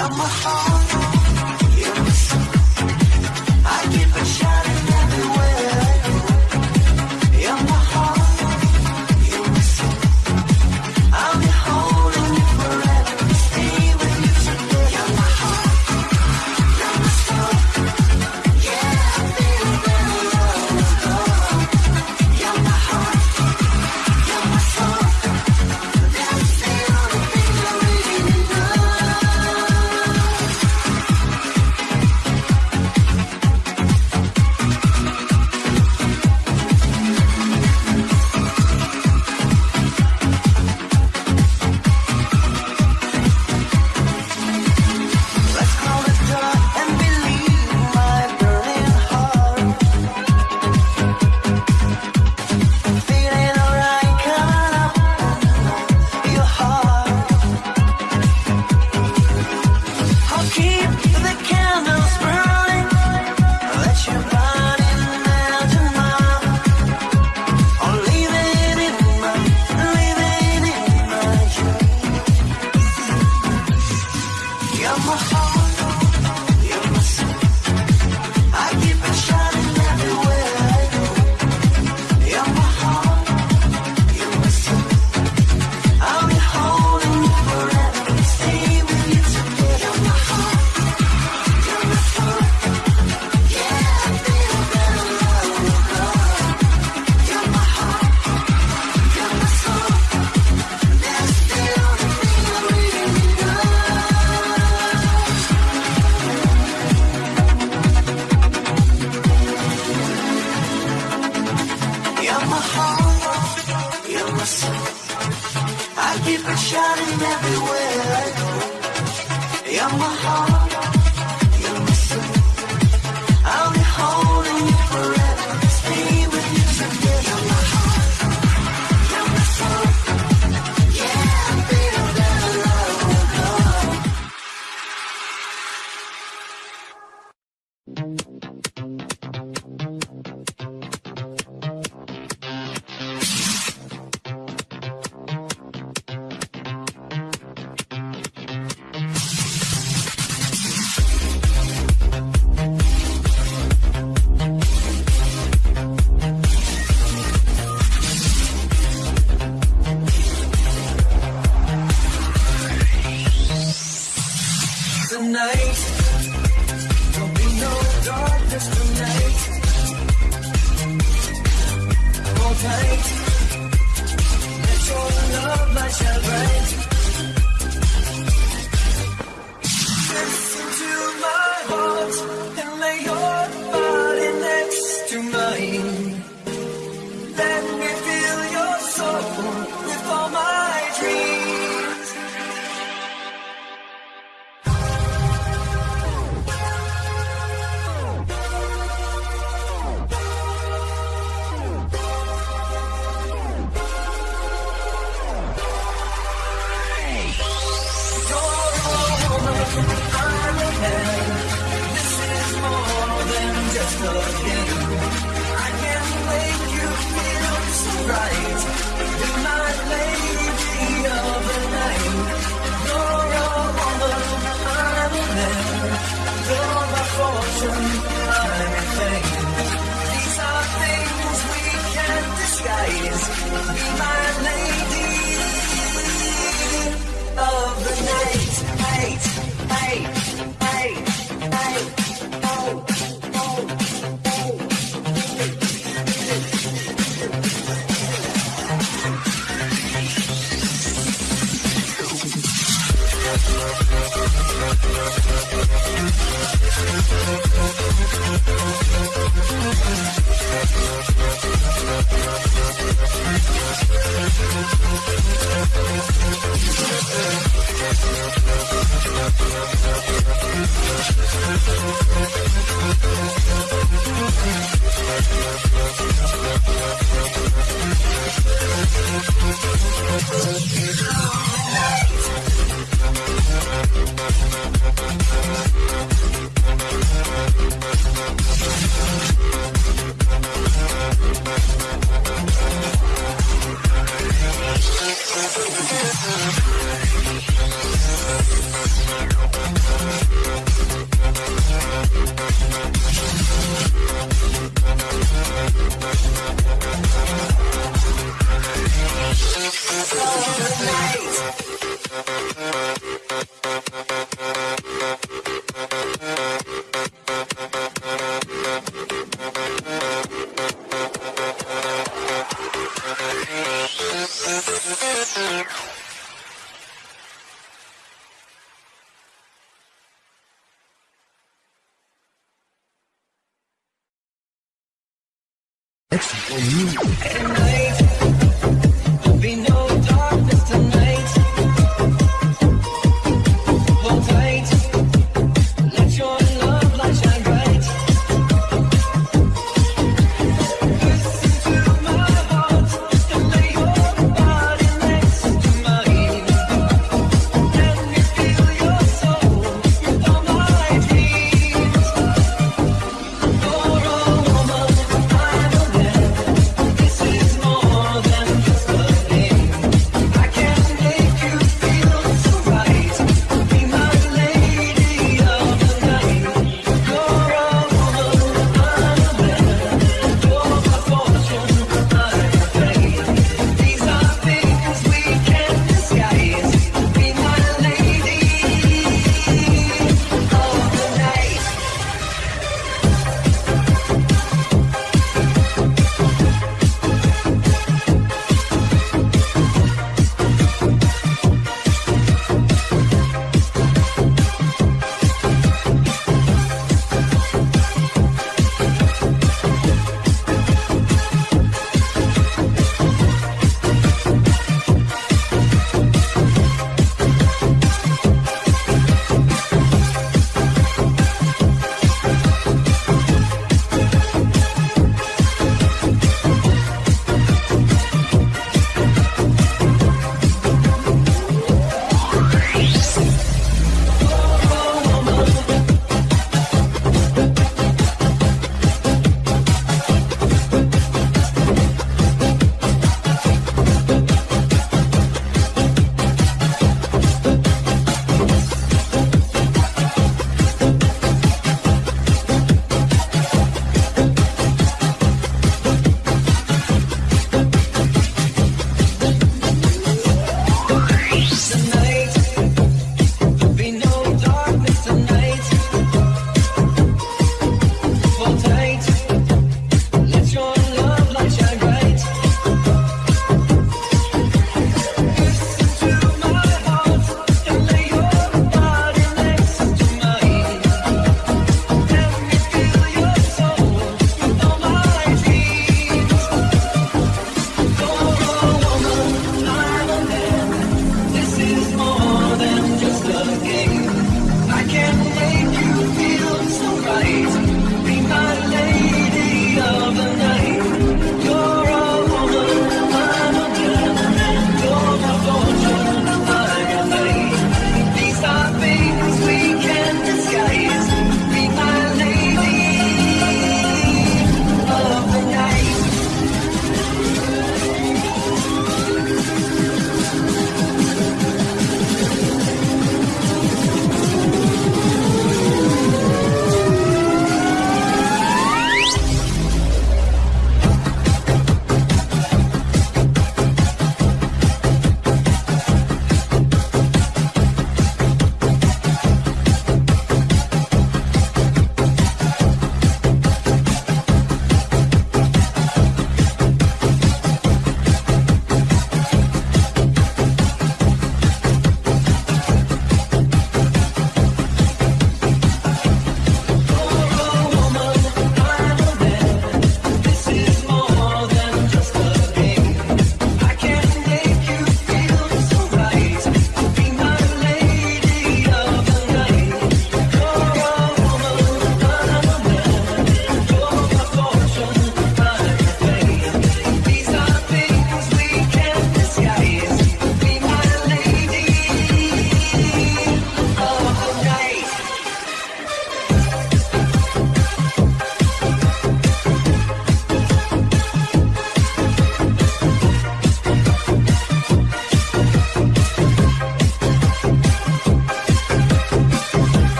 Thank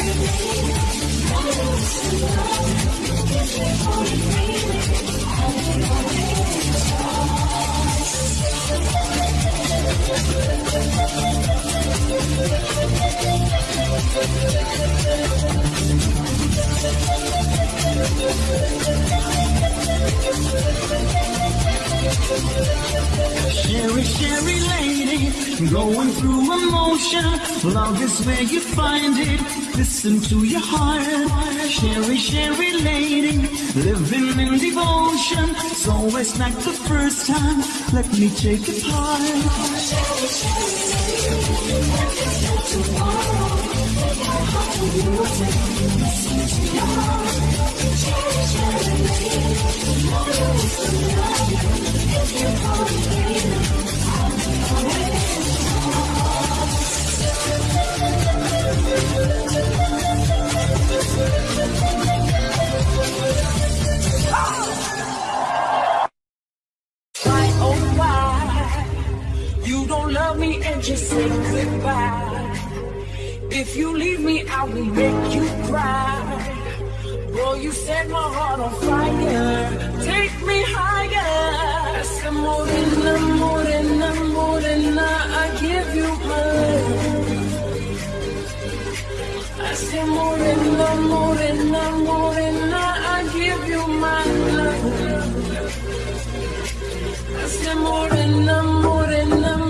Cheri, Cheri lady, going through emotion. Love is where you find it listen to your heart. Cheri, Cheri lady, living in devotion. It's always like the first time. Let me take it part, Cheri, Cheri lady, If you're calling me, Thank you. can't you say goodbye? If you leave me, I will make you cry. Boy, you set my heart on fire. Take me higher. Some more than the more than the more than I give you my love. I say more than the more than the more than I give you my love. I say more than the more than the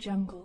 Jungle.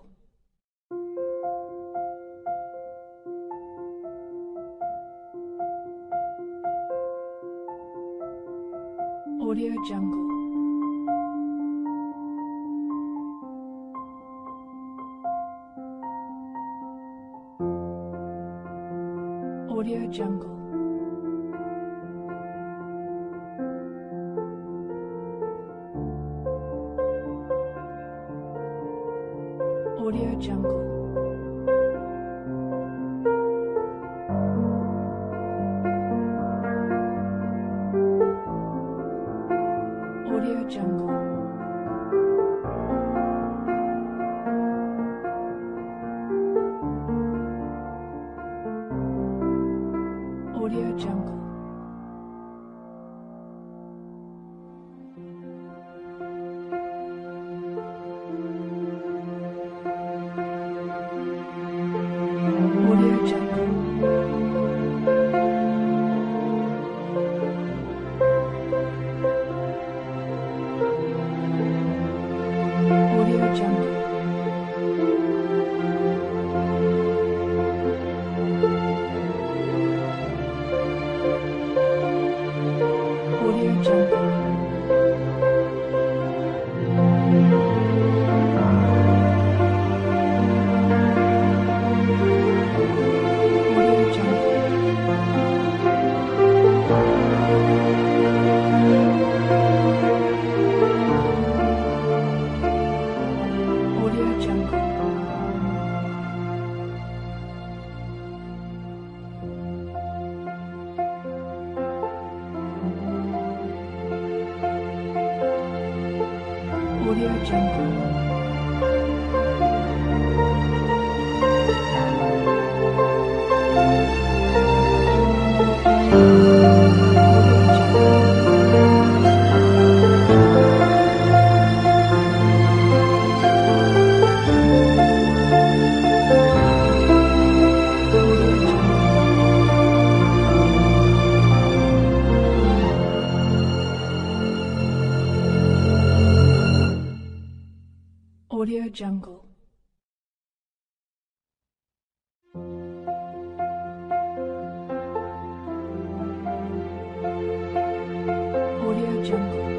兄弟。